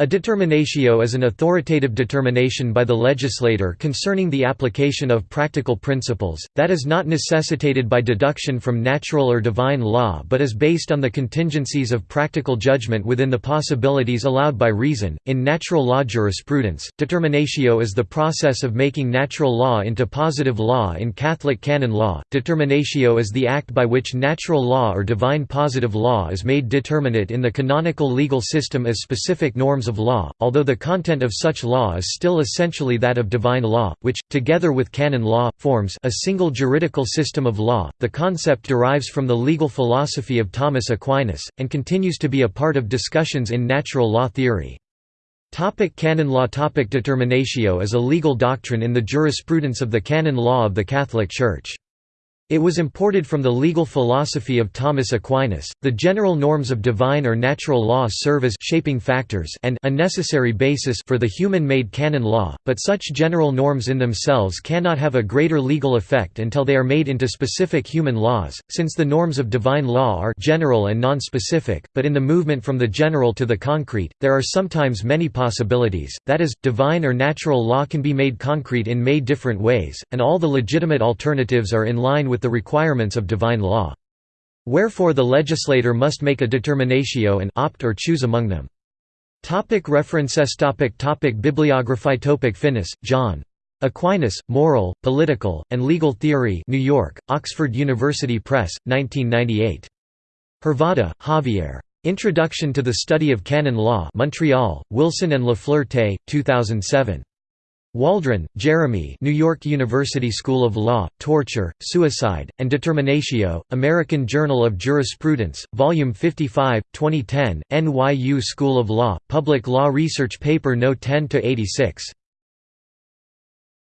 A determinatio is an authoritative determination by the legislator concerning the application of practical principles, that is not necessitated by deduction from natural or divine law but is based on the contingencies of practical judgment within the possibilities allowed by reason. In natural law jurisprudence, determinatio is the process of making natural law into positive law in Catholic canon law. Determinatio is the act by which natural law or divine positive law is made determinate in the canonical legal system as specific norms of law, although the content of such law is still essentially that of divine law, which, together with canon law, forms a single juridical system of law. The concept derives from the legal philosophy of Thomas Aquinas, and continues to be a part of discussions in natural law theory. Topic canon law Topic Determinatio is a legal doctrine in the jurisprudence of the canon law of the Catholic Church. It was imported from the legal philosophy of Thomas Aquinas. The general norms of divine or natural law serve as shaping factors and a necessary basis for the human-made canon law, but such general norms in themselves cannot have a greater legal effect until they are made into specific human laws, since the norms of divine law are general and non-specific, but in the movement from the general to the concrete, there are sometimes many possibilities, that is, divine or natural law can be made concrete in made different ways, and all the legitimate alternatives are in line with with the requirements of divine law. Wherefore the legislator must make a determinatio and opt or choose among them. Topic references topic topic Bibliography topic Finnis, John. Aquinas, Moral, Political, and Legal Theory New York, Oxford University Press, 1998. Hervada, Javier. Introduction to the Study of Canon Law Montreal, Wilson and Lafleur Tay, 2007. Waldron, Jeremy New York University School of Law, Torture, Suicide, and Determinatio, American Journal of Jurisprudence, Volume 55, 2010, NYU School of Law, Public Law Research Paper No. 10–86.